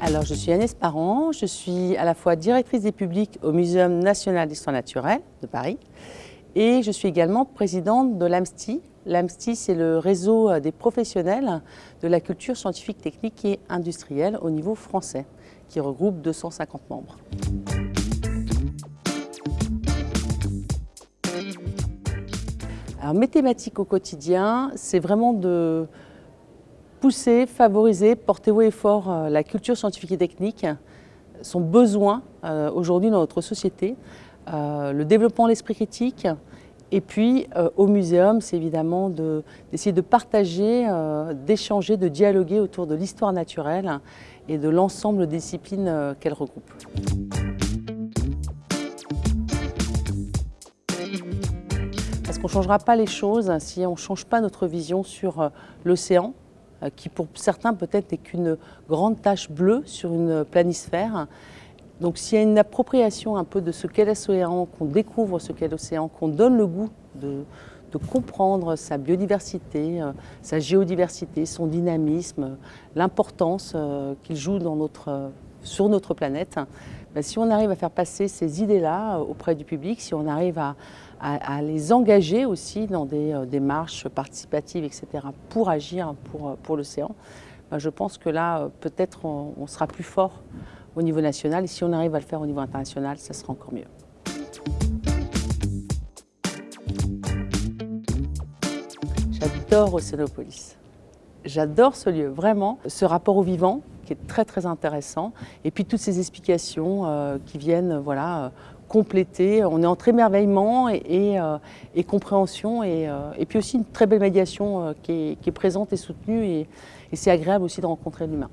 Alors, je suis Agnès Parent, je suis à la fois directrice des publics au Muséum national d'histoire naturelle de Paris et je suis également présidente de l'AMSTI. L'AMSTI, c'est le réseau des professionnels de la culture scientifique, technique et industrielle au niveau français, qui regroupe 250 membres. Alors, mes thématiques au quotidien, c'est vraiment de pousser, favoriser, porter haut et fort euh, la culture scientifique et technique, son besoin euh, aujourd'hui dans notre société, euh, le développement de l'esprit critique, et puis au muséum, c'est évidemment d'essayer de, partager, d'échanger, de dialoguer autour de l'histoire naturelle et de l'ensemble des disciplines qu'elle regroupe. Qu'on ne changera pas les choses si on ne change pas notre vision sur l'océan, euh, qui pour certains peut-être n'est qu'une grande tache bleue sur une planisphère. Donc s'il y a une appropriation un peu de ce qu'est l'océan, qu'on découvre ce qu'est l'océan, qu'on donne le goût de, comprendre sa biodiversité, euh, sa géodiversité, son dynamisme, l'importance euh, qu'il joue dans notre, sur notre planète, ben, si on arrive à faire passer ces idées-là auprès du public, si on arrive à, les engager aussi dans des euh, démarches participatives, etc., pour agir pour, euh, l'océan, ben, je pense que là, euh, peut-être on, sera plus fort au niveau national et si on arrive à le faire au niveau international, ça sera encore mieux. J'adore Océanopolis. J'adore ce lieu, vraiment. Ce rapport au vivant qui est très très intéressant. Et puis toutes ces explications qui viennent voilà, compléter. On est entre émerveillement et, euh, compréhension euh, et, puis aussi une très belle médiation euh, qui, est, présente et soutenue et c'est agréable aussi de rencontrer l'humain.